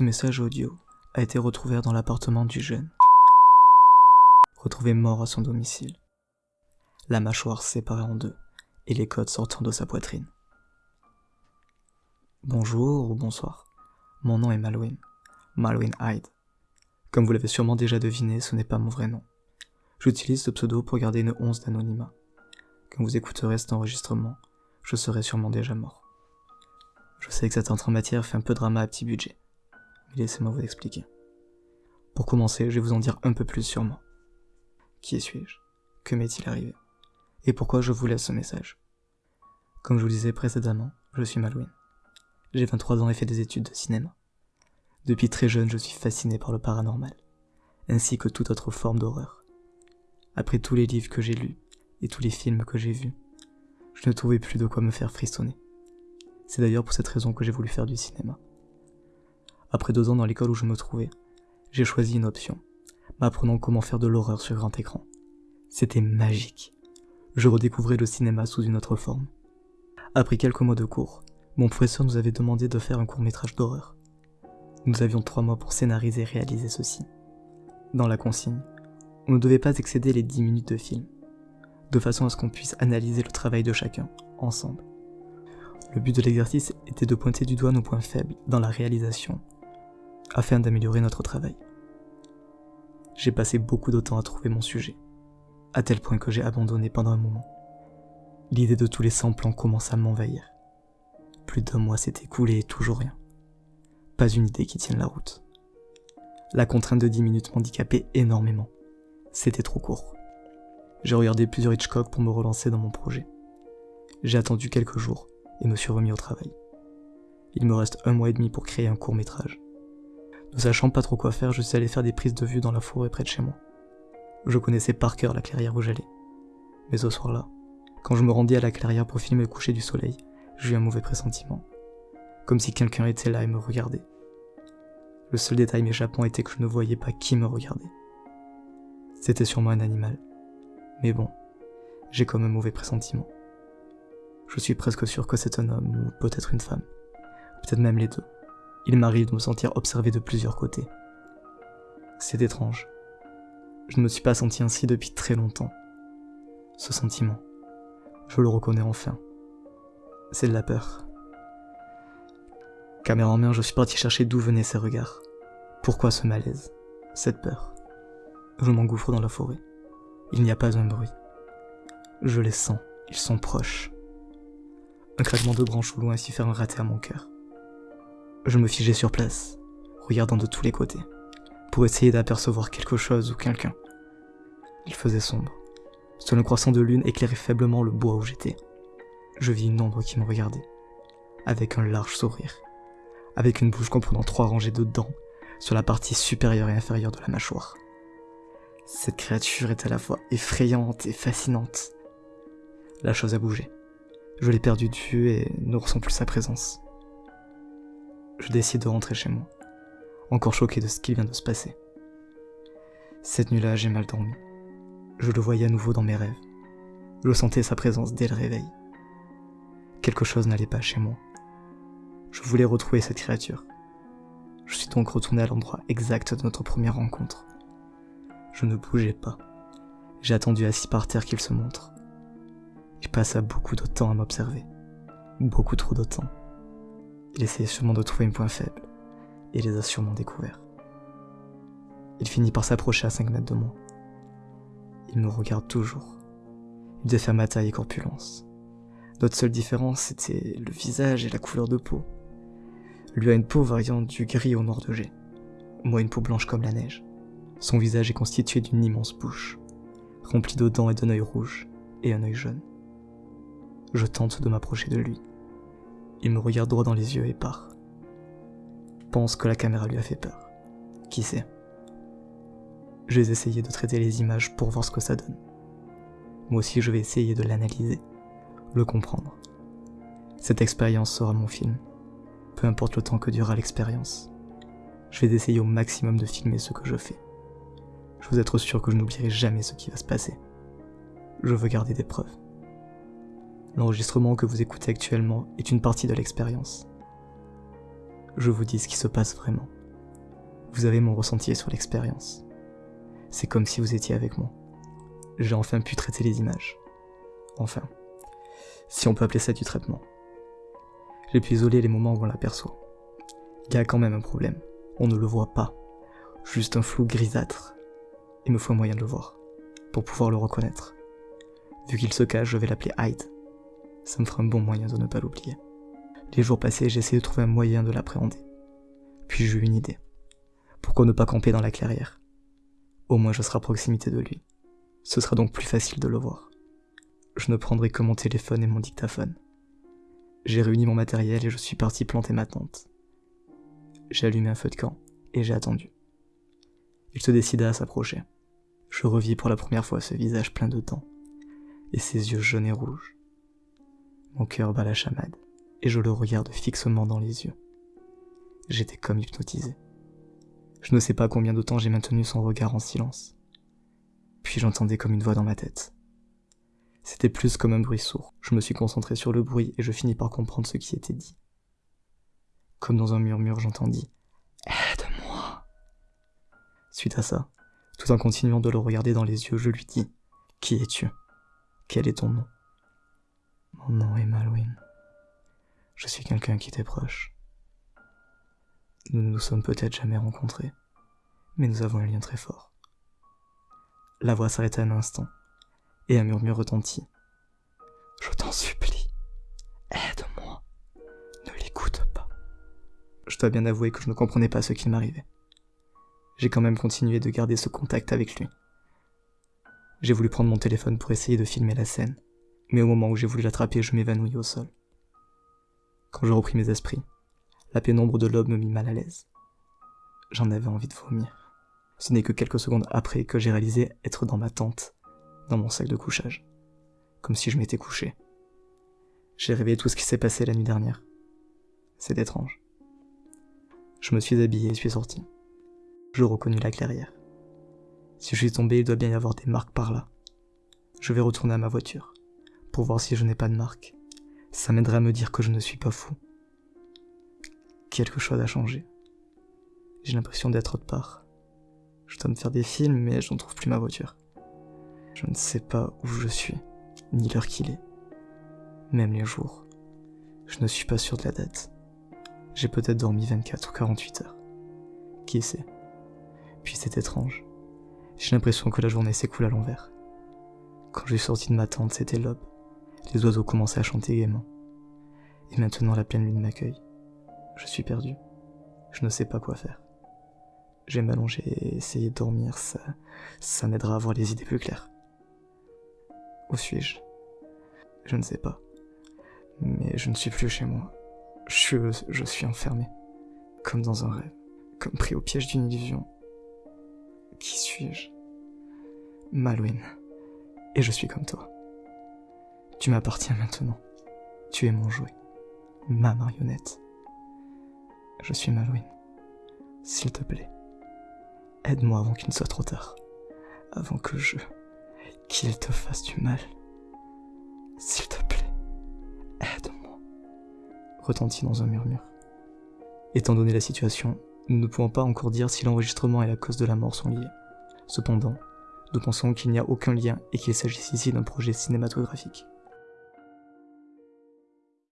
Ce message audio a été retrouvé dans l'appartement du jeune. Retrouvé mort à son domicile. La mâchoire séparée en deux et les côtes sortant de sa poitrine. Bonjour ou bonsoir. Mon nom est Malouine. Malouine Hyde. Comme vous l'avez sûrement déjà deviné, ce n'est pas mon vrai nom. J'utilise ce pseudo pour garder une once d'anonymat. Quand vous écouterez cet enregistrement, je serai sûrement déjà mort. Je sais que cette entrée en matière fait un peu drama à petit budget. Laissez-moi vous expliquer. Pour commencer, je vais vous en dire un peu plus sur moi. Qui suis-je? Que m'est-il arrivé? Et pourquoi je vous laisse ce message? Comme je vous disais précédemment, je suis Malouine. J'ai 23 ans et fais des études de cinéma. Depuis très jeune, je suis fasciné par le paranormal, ainsi que toute autre forme d'horreur. Après tous les livres que j'ai lus et tous les films que j'ai vus, je ne trouvais plus de quoi me faire frissonner. C'est d'ailleurs pour cette raison que j'ai voulu faire du cinéma. Après deux ans dans l'école où je me trouvais, j'ai choisi une option, m'apprenant comment faire de l'horreur sur grand écran. C'était magique. Je redécouvrais le cinéma sous une autre forme. Après quelques mois de cours, mon professeur nous avait demandé de faire un court métrage d'horreur. Nous avions trois mois pour scénariser et réaliser ceci. Dans la consigne, on ne devait pas excéder les dix minutes de film, de façon à ce qu'on puisse analyser le travail de chacun, ensemble. Le but de l'exercice était de pointer du doigt nos points faibles dans la réalisation, afin d'améliorer notre travail. J'ai passé beaucoup de temps à trouver mon sujet, à tel point que j'ai abandonné pendant un moment. L'idée de tous les 100 plans commence à m'envahir. Plus d'un mois s'est écoulé et toujours rien. Pas une idée qui tienne la route. La contrainte de 10 minutes m'handicapait énormément. C'était trop court. J'ai regardé plusieurs Hitchcock pour me relancer dans mon projet. J'ai attendu quelques jours et me suis remis au travail. Il me reste un mois et demi pour créer un court métrage. Ne sachant pas trop quoi faire, je suis allé faire des prises de vue dans la forêt près de chez moi. Je connaissais par cœur la clairière où j'allais. Mais ce soir-là, quand je me rendis à la clairière pour filmer le coucher du soleil, j'ai eu un mauvais pressentiment. Comme si quelqu'un était là et me regardait. Le seul détail m'échappant était que je ne voyais pas qui me regardait. C'était sûrement un animal. Mais bon, j'ai comme un mauvais pressentiment. Je suis presque sûr que c'est un homme ou peut-être une femme. Peut-être même les deux. Il m'arrive de me sentir observé de plusieurs côtés. C'est étrange. Je ne me suis pas senti ainsi depuis très longtemps. Ce sentiment, je le reconnais enfin. C'est de la peur. Caméra en main, je suis parti chercher d'où venaient ces regards. Pourquoi ce malaise Cette peur? Je m'engouffre dans la forêt. Il n'y a pas un bruit. Je les sens, ils sont proches. Un craquement de branches au loin s'y fait un raté à mon cœur. Je me figeais sur place, regardant de tous les côtés, pour essayer d'apercevoir quelque chose ou quelqu'un. Il faisait sombre. Seul un croissant de lune éclairait faiblement le bois où j'étais. Je vis une ombre qui me regardait, avec un large sourire, avec une bouche comprenant trois rangées de dents sur la partie supérieure et inférieure de la mâchoire. Cette créature est à la fois effrayante et fascinante. La chose a bougé. Je l'ai perdu de vue et ne ressens plus sa présence je décide de rentrer chez moi, encore choqué de ce qui vient de se passer. Cette nuit-là, j'ai mal dormi. Je le voyais à nouveau dans mes rêves. Je sentais sa présence dès le réveil. Quelque chose n'allait pas chez moi. Je voulais retrouver cette créature. Je suis donc retourné à l'endroit exact de notre première rencontre. Je ne bougeais pas. J'ai attendu assis par terre qu'il se montre. Il passa beaucoup de temps à m'observer. Beaucoup trop de temps. Il essayait sûrement de trouver un point faible, et les a sûrement découverts. Il finit par s'approcher à 5 mètres de moi. Il me regarde toujours. Il faire ma taille et corpulence. Notre seule différence, c'était le visage et la couleur de peau. Lui a une peau variant du gris au noir de jet. Moi, une peau blanche comme la neige. Son visage est constitué d'une immense bouche, remplie de dents et d'un œil rouge et un œil jaune. Je tente de m'approcher de lui. Il me regarde droit dans les yeux et part. Pense que la caméra lui a fait peur. Qui sait? Je vais essayer de traiter les images pour voir ce que ça donne. Moi aussi je vais essayer de l'analyser, le comprendre. Cette expérience sera mon film, peu importe le temps que durera l'expérience. Je vais essayer au maximum de filmer ce que je fais. Je veux être sûr que je n'oublierai jamais ce qui va se passer. Je veux garder des preuves. L'enregistrement que vous écoutez actuellement est une partie de l'expérience. Je vous dis ce qui se passe vraiment, Vous avez mon ressenti sur l'expérience. C'est comme si vous étiez avec moi. J'ai enfin pu traiter les images. Enfin, si on peut appeler ça du traitement. J'ai pu isoler les moments où on l'aperçoit. Il y a quand même un problème. On ne le voit pas. Juste un flou grisâtre. Il me faut un moyen de le voir. Pour pouvoir le reconnaître. Vu qu'il se cache, je vais l'appeler Hyde. Ça me fera un bon moyen de ne pas l'oublier. Les jours passés, essayé de trouver un moyen de l'appréhender. Puis j'ai eu une idée. Pourquoi ne pas camper dans la clairière? Au moins je serai à proximité de lui. Ce sera donc plus facile de le voir. Je ne prendrai que mon téléphone et mon dictaphone. J'ai réuni mon matériel et je suis parti planter ma tente. J'ai allumé un feu de camp et j'ai attendu. Il se décida à s'approcher. Je revis pour la première fois ce visage plein de dents et ses yeux jaunes et rouges. Mon cœur bat la chamade et je le regarde fixement dans les yeux. J'étais comme hypnotisé. Je ne sais pas combien de temps j'ai maintenu son regard en silence. Puis j'entendais comme une voix dans ma tête. C'était plus comme un bruit sourd. Je me suis concentré sur le bruit et je finis par comprendre ce qui était dit. Comme dans un murmure, j'entendis Aide-moi. Suite à ça, tout en continuant de le regarder dans les yeux, je lui dis Qui es-tu? Quel est ton nom? Mon nom est Malouine. Je suis quelqu'un qui t'est proche. Nous ne nous sommes peut-être jamais rencontrés, mais nous avons un lien très fort. La voix s'arrêta un instant, et un murmure retentit. Je t'en supplie, aide-moi, ne l'écoute pas. Je dois bien avouer que je ne comprenais pas ce qui m'arrivait. J'ai quand même continué de garder ce contact avec lui. J'ai voulu prendre mon téléphone pour essayer de filmer la scène, mais au moment où j'ai voulu l'attraper, je m'évanouis au sol. Quand je repris mes esprits, la pénombre de l'aube me mit mal à l'aise. J'en avais envie de vomir. Ce n'est que quelques secondes après que j'ai réalisé être dans ma tente, dans mon sac de couchage, comme si je m'étais couché. J'ai réveillé tout ce qui s'est passé la nuit dernière. C'est étrange. Je me suis habillé et suis sorti. Je reconnus la clairière. Si je suis tombé, il doit bien y avoir des marques par là. Je vais retourner à ma voiture, pour voir si je n'ai pas de marques. Ça m'aiderait à me dire que je ne suis pas fou quelque chose a changé. J'ai l'impression d'être autre part. Je dois me faire des films, mais je ne trouve plus ma voiture. Je ne sais pas où je suis, ni l'heure qu'il est. Même les jours. Je ne suis pas sûr de la date. J'ai peut-être dormi 24 ou 48 heures. Qui sait? Puis c'est étrange. J'ai l'impression que la journée s'écoule à l'envers. Quand je suis sorti de ma tente, c'était l'aube. Les oiseaux commençaient à chanter gaiement. Et maintenant la pleine lune m'accueille. Je suis perdu. Je ne sais pas quoi faire. Je vais m'allonger et essayer de dormir, ça, ça m'aidera à avoir les idées plus claires. Où suis-je? Je ne sais pas. Mais je ne suis plus chez moi. Je, je suis enfermé. Comme dans un rêve. Comme pris au piège d'une illusion. Qui suis-je? Malouine. Et je suis comme toi. Tu m'appartiens maintenant. Tu es mon jouet. Ma marionnette. Je suis Malouine. S'il te plaît, aide-moi avant qu'il ne soit trop tard. Avant que je... qu'il te fasse du mal. S'il te plaît, aide-moi. Retentit dans un murmure. Étant donné la situation, nous ne pouvons pas encore dire si l'enregistrement et la cause de la mort sont liés. Cependant, nous pensons qu'il n'y a aucun lien et qu'il s'agisse ici d'un projet cinématographique.